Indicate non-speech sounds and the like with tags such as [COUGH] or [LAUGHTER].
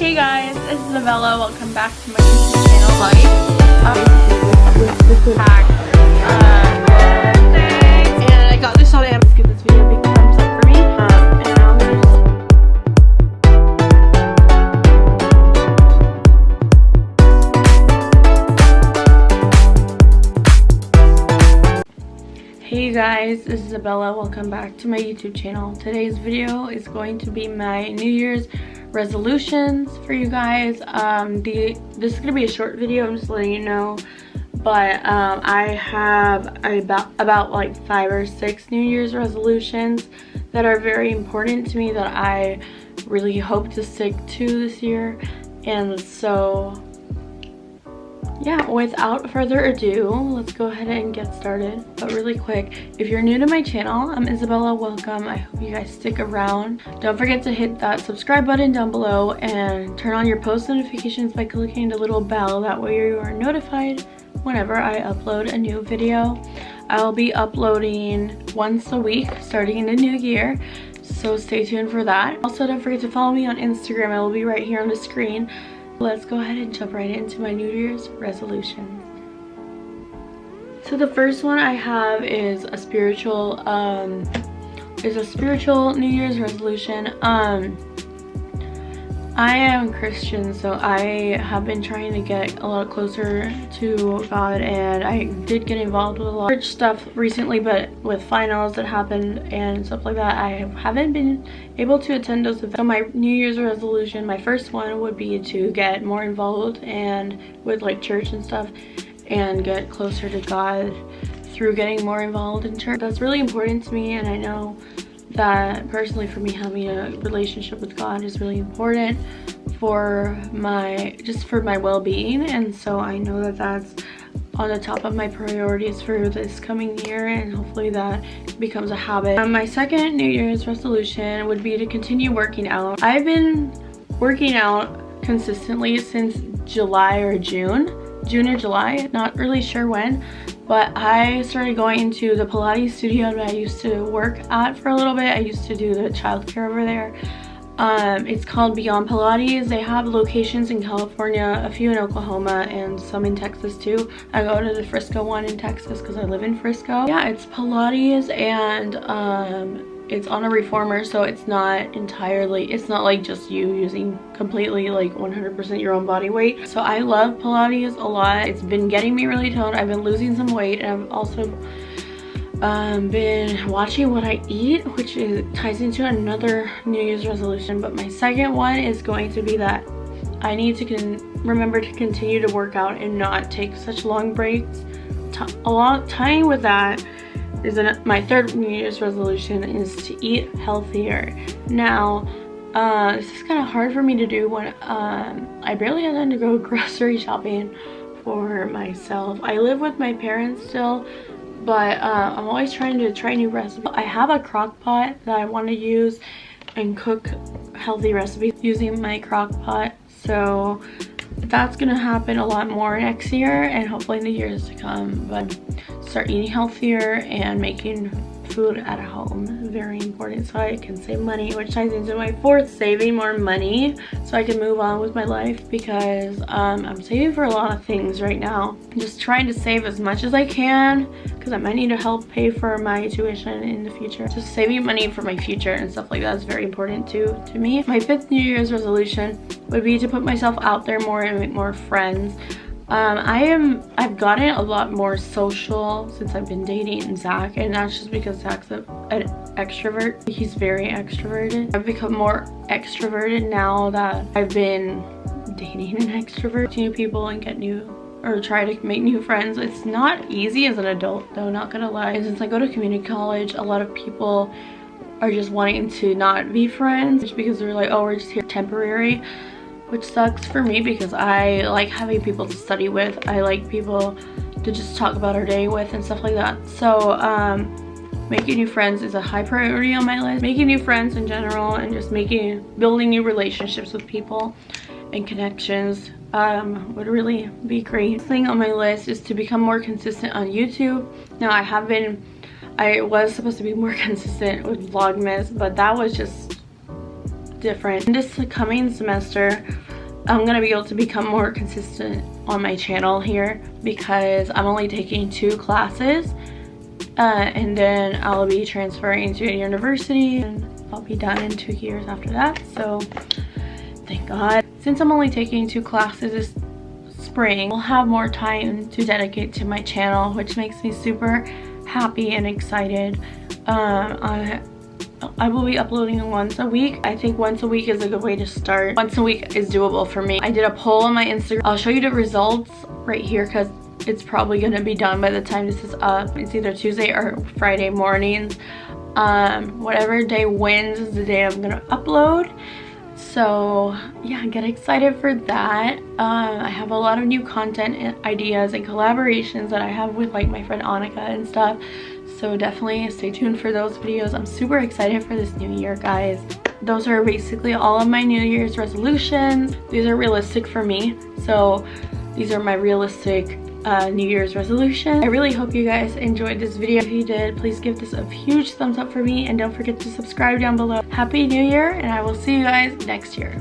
Hey guys, it's Isabella. Welcome back to my YouTube channel. Like, um, hack, uh, and I got this. Give this video a big thumbs up for me. Um, Hey guys, this is Isabella. Welcome back to my YouTube channel. Today's video is going to be my New Year's resolutions for you guys. Um, the This is going to be a short video, I'm just letting you know. But um, I have about, about like five or six New Year's resolutions that are very important to me that I really hope to stick to this year. And so yeah without further ado let's go ahead and get started. But really quick if you're new to my channel i'm isabella. Welcome. I hope you guys stick around. Don't forget to hit that subscribe button down below and turn on your post notifications by clicking the little bell. That way you are notified whenever i upload a new video. I'll be uploading once a week starting in the new year so stay tuned for that. Also don't forget to follow me on instagram. I will be right here on the screen Let's go ahead and jump right into my New Year's resolution. So the first one I have is a spiritual, um, is a spiritual New Year's resolution. Um, I am Christian, so I have been trying to get a lot closer to God and I did get involved with a lot of stuff recently, but with finals that happened and stuff like that, I haven't been able to attend those events. So my New Year's resolution, my first one would be to get more involved and with like church and stuff and get closer to God through getting more involved in church. That's really important to me and I know that personally for me having a relationship with God is really important for my just for my well-being and so I know that that's on the top of my priorities for this coming year and hopefully that becomes a habit. Um, my second New Year's resolution would be to continue working out. I've been working out consistently since July or June June or July, not really sure when, but I started going to the Pilates studio that I used to work at for a little bit. I used to do the childcare over there. Um, it's called Beyond Pilates. They have locations in California, a few in Oklahoma, and some in Texas too. I go to the Frisco one in Texas because I live in Frisco. Yeah, it's Pilates and um, it's on a reformer so it's not entirely it's not like just you using completely like 100% your own body weight so i love pilates a lot it's been getting me really toned i've been losing some weight and i've also um, been watching what I eat, which is, ties into another New Year's resolution. But my second one is going to be that I need to remember to continue to work out and not take such long breaks. T along tying with that is an, my third New Year's resolution is to eat healthier. Now, uh, this is kind of hard for me to do when um, I barely have time to go [LAUGHS] grocery shopping for myself. I live with my parents still, but uh, I'm always trying to try new recipes. I have a crock pot that I want to use and cook healthy recipes using my crock pot. So that's gonna happen a lot more next year and hopefully in the years to come. But start eating healthier and making food at home. Very important. So I can save money which ties into my fourth saving more money so I can move on with my life because um, I'm saving for a lot of things right now. Just trying to save as much as I can because I might need to help pay for my tuition in the future. Just saving money for my future and stuff like that is very important too to me. My fifth New Year's resolution would be to put myself out there more and make more friends um, I am, I've gotten a lot more social since I've been dating Zach and that's just because Zach's a, an extrovert. He's very extroverted. I've become more extroverted now that I've been dating an extrovert. New people and get new or try to make new friends. It's not easy as an adult though, not gonna lie. And since I go to community college, a lot of people are just wanting to not be friends just because they're like, oh, we're just here temporary which sucks for me because I like having people to study with. I like people to just talk about our day with and stuff like that. So um, making new friends is a high priority on my list. Making new friends in general and just making, building new relationships with people and connections um, would really be great. thing on my list is to become more consistent on YouTube. Now I have been, I was supposed to be more [LAUGHS] consistent with Vlogmas, but that was just different. This coming semester, I'm gonna be able to become more consistent on my channel here because I'm only taking two classes uh, and then I'll be transferring to a university and I'll be done in two years after that. So thank god. Since I'm only taking two classes this spring I'll have more time to dedicate to my channel which makes me super happy and excited. Um, I, I will be uploading once a week. I think once a week is a good way to start. Once a week is doable for me. I did a poll on my Instagram. I'll show you the results right here because it's probably going to be done by the time this is up. It's either Tuesday or Friday mornings. Um, whatever day wins is the day I'm going to upload. So yeah, get excited for that. Um, I have a lot of new content ideas and collaborations that I have with like my friend Annika and stuff. So definitely stay tuned for those videos. I'm super excited for this new year guys. Those are basically all of my new year's resolutions. These are realistic for me. So these are my realistic uh, new year's resolution. I really hope you guys enjoyed this video. If you did please give this a huge thumbs up for me and don't forget to subscribe down below. Happy new year and i will see you guys next year